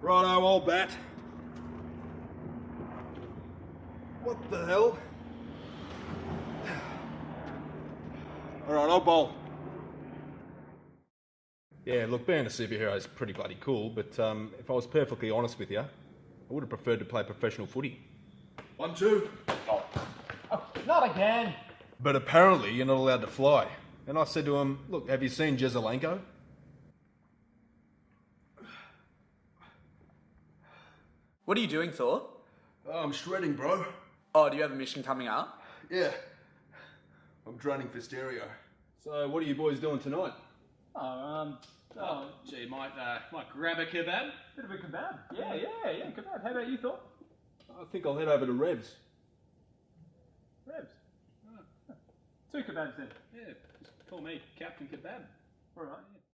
Righto, old bat. What the hell? All right, I'll bowl. Yeah, look, being a superhero is pretty bloody cool, but um, if I was perfectly honest with you, I would have preferred to play professional footy. One, two. Oh, Not again. But apparently, you're not allowed to fly. And I said to him, Look, have you seen Jezelenko? What are you doing, Thor? Oh, I'm shredding, bro. Oh, do you have a mission coming up? Yeah. I'm draining for stereo. So, what are you boys doing tonight? Oh, um, oh, gee, might, uh, might grab a kebab. Bit of a kebab. Yeah, yeah, yeah, kebab. How about you, Thor? I think I'll head over to Revs. Revs. Two kebabs then. Yeah, just call me Captain Kebab. All right. Yeah.